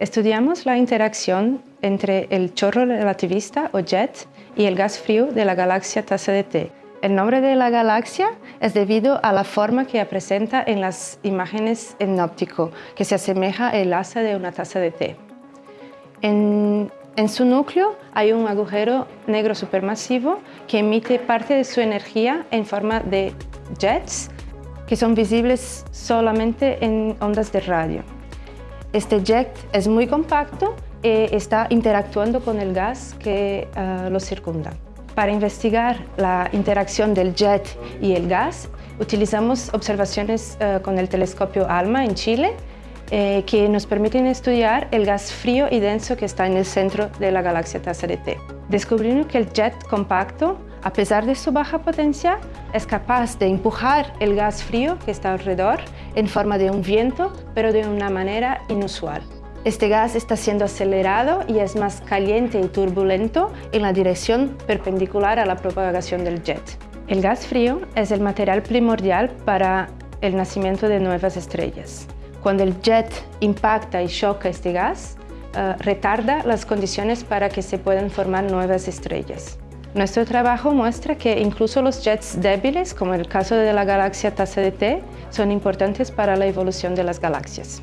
Estudiamos la interacción entre el chorro relativista o jet y el gas frío de la galaxia taza de té. El nombre de la galaxia es debido a la forma que presenta en las imágenes en óptico, que se asemeja al asa de una taza de té. En, en su núcleo hay un agujero negro supermasivo que emite parte de su energía en forma de jets que son visibles solamente en ondas de radio. Este jet es muy compacto y está interactuando con el gas que uh, lo circunda. Para investigar la interacción del jet y el gas, utilizamos observaciones uh, con el telescopio ALMA en Chile eh, que nos permiten estudiar el gas frío y denso que está en el centro de la galaxia de T. Descubrimos que el jet compacto, a pesar de su baja potencia, es capaz de empujar el gas frío que está alrededor en forma de un viento, pero de una manera inusual. Este gas está siendo acelerado y es más caliente y turbulento en la dirección perpendicular a la propagación del jet. El gas frío es el material primordial para el nacimiento de nuevas estrellas. Cuando el jet impacta y choca este gas, uh, retarda las condiciones para que se puedan formar nuevas estrellas. Nuestro trabajo muestra que incluso los jets débiles, como el caso de la galaxia Taza de T, son importantes para la evolución de las galaxias.